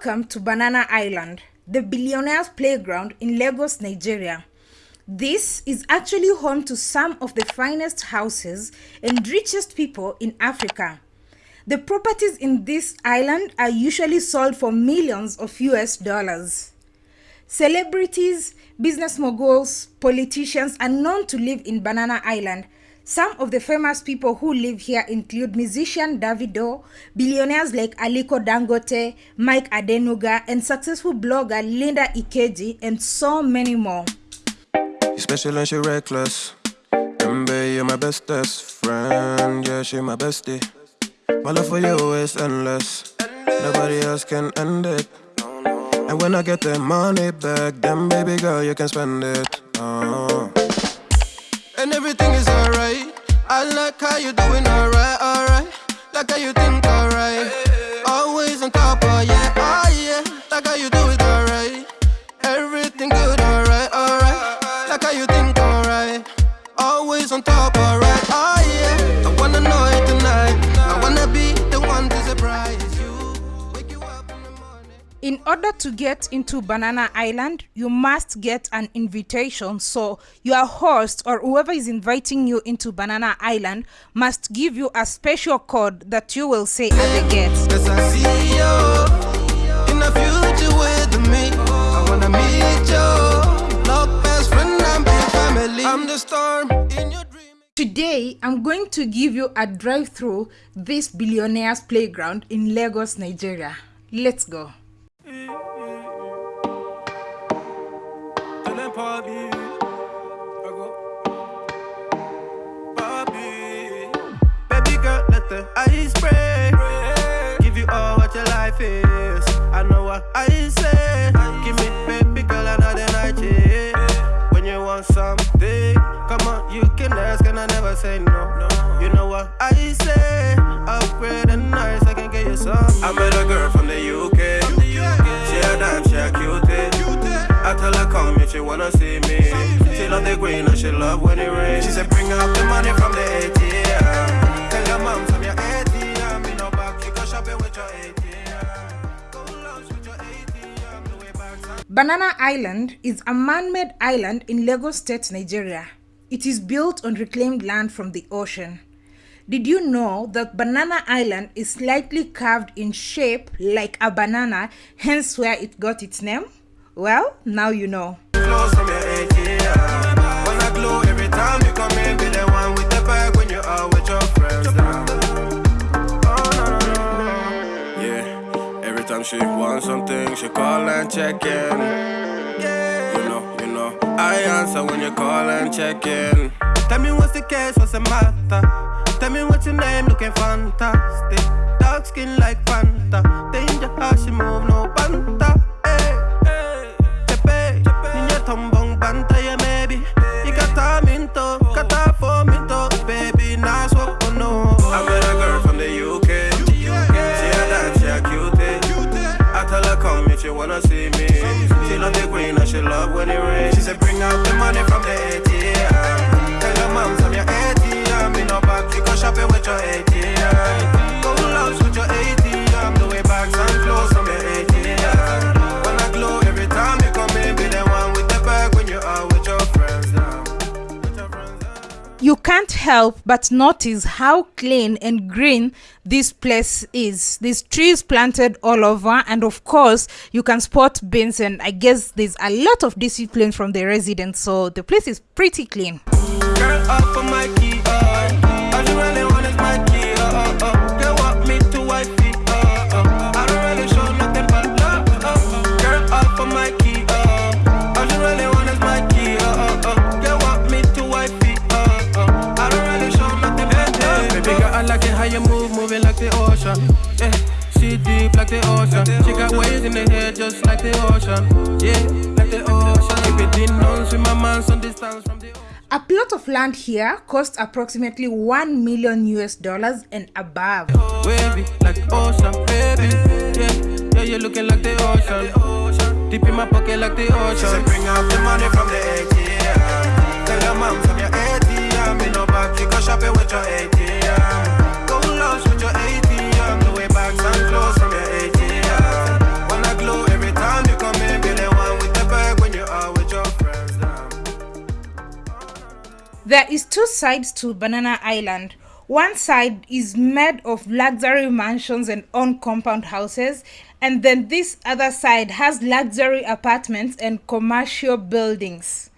Welcome to Banana Island, the billionaire's playground in Lagos, Nigeria. This is actually home to some of the finest houses and richest people in Africa. The properties in this island are usually sold for millions of US dollars. Celebrities, business moguls, politicians are known to live in Banana Island. Some of the famous people who live here include musician Davido, billionaires like Aliko Dangote, Mike Adenuga, and successful blogger Linda Ikeji, and so many more. You special and she reckless. Mbe, you're my bestest friend. Yeah, she my bestie. My love for you is endless. Nobody else can end it. And when I get the money back, then baby girl, you can spend it. Uh. And everything is alright. I like how you doing alright, alright. Like how you think alright. Always on top, of yeah, order to get into Banana Island, you must get an invitation. So, your host or whoever is inviting you into Banana Island must give you a special code that you will say at the gate. Cause I see you in the future with me. I wanna meet you. Love best friend and be family. I'm the storm in your dream. Today, I'm going to give you a drive through this billionaire's playground in Lagos, Nigeria. Let's go. Bobby. I go. Bobby. Baby girl, let the ice break. Give you all what your life is. I know what I say. Give me baby girl another night. Yeah. When you want something, come on, you can ask and I never say no. You know what I say. Upgrade and nice, I can get you some. I met a girl wanna see me. She love the green and she love when it rains. She said bring up the money from the ATM. Tell your mom from your ATM. Back, you go shopping with your ATM. Banana Island is a man made island in Lagos State, Nigeria. It is built on reclaimed land from the ocean. Did you know that Banana Island is slightly curved in shape like a banana, hence where it got its name? Well, now you know. Close from your. When I glow every time you come in, be the one with the bag when you are with your friends. now. Oh, no, no, no. Yeah, every time she wants something, she call and check in. Yeah, you know, you know, I answer when you call and check in. Tell me what's the case, what's the matter? Tell me what's your name, looking fantastic. Dark skin like Fanta. Danger how she move, no banta. Help but notice how clean and green this place is. There's trees planted all over, and of course, you can spot bins. And I guess there's a lot of discipline from the residents, so the place is pretty clean. Girl, like the ocean. She got waves in the head just like the ocean, yeah, like the ocean. Keep it in on, swim my man some distance from the ocean. A plot of land here costs approximately 1 million US dollars and above. Wavy like ocean, baby. Yeah, yeah, you're looking like the ocean. Deep in my pocket like the ocean. She said, bring out the money from the ATM. Tell your mom from your ATM. Me no back, you go shopping with your ATM. There is two sides to Banana Island. One side is made of luxury mansions and on-compound houses, and then this other side has luxury apartments and commercial buildings.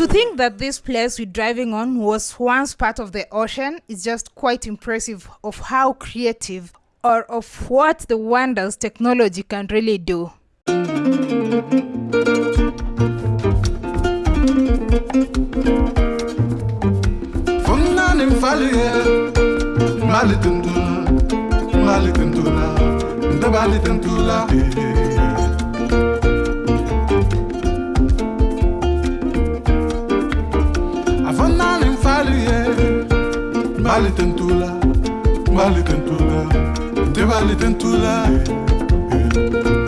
To think that this place we're driving on was once part of the ocean is just quite impressive of how creative or of what the wonders technology can really do. Mbali ten tou la Mbali ten tou la Te mbali ten tou la eh.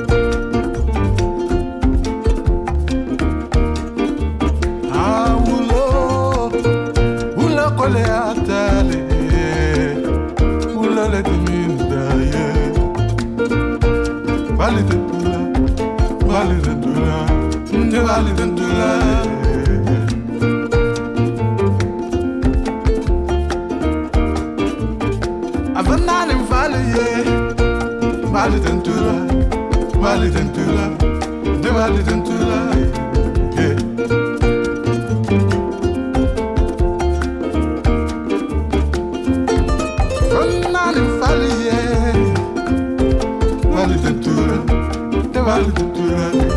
Vali tentula Vali tentula Nde vali tentula Yeah. Fernando Falie Vale Ventura De Vale Ventura Eh.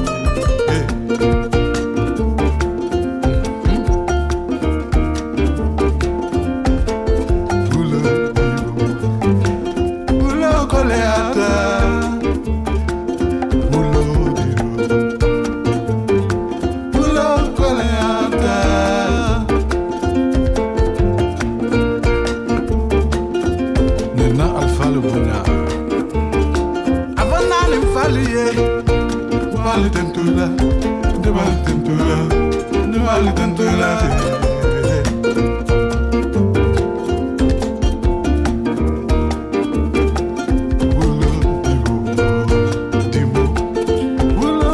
Avanani mfali ye Wali tentula De wali tentula. De wali tentula Ulo dimo Dimo Ulo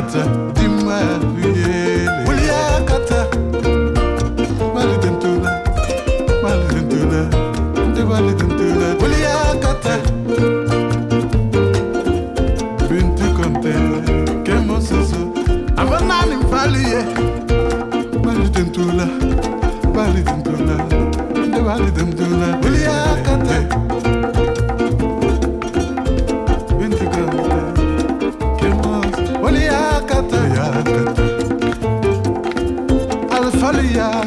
yakata,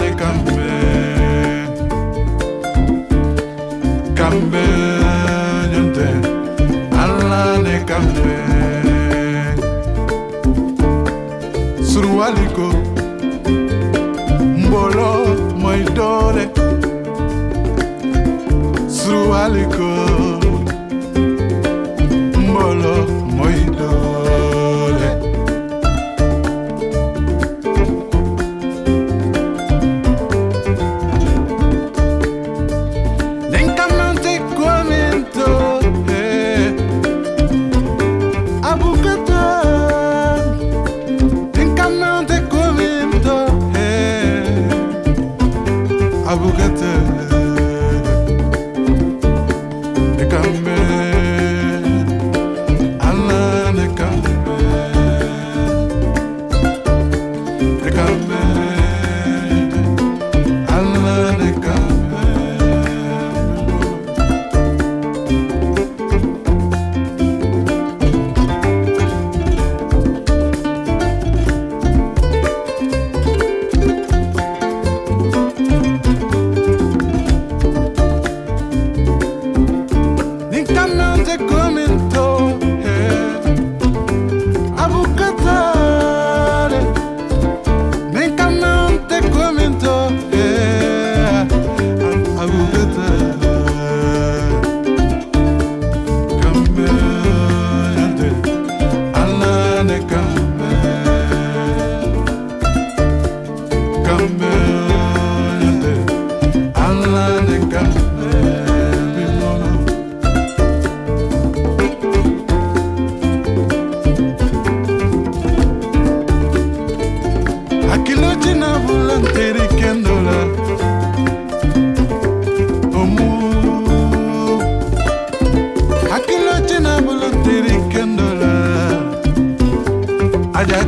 de Cambé. Cambé ñonte ala de Cambé. Surwaliko mbolo moy doole surwaliko à bougateira Akiloji na volanteri kendola Omu. Akiloji na volanteri kendola Aja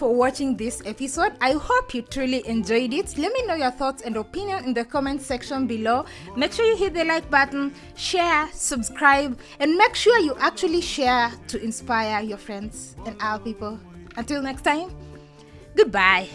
for watching this episode. I hope you truly enjoyed it. Let me know your thoughts and opinion in the comment section below. Make sure you hit the like button, share, subscribe, and make sure you actually share to inspire your friends and our people. Until next time, goodbye.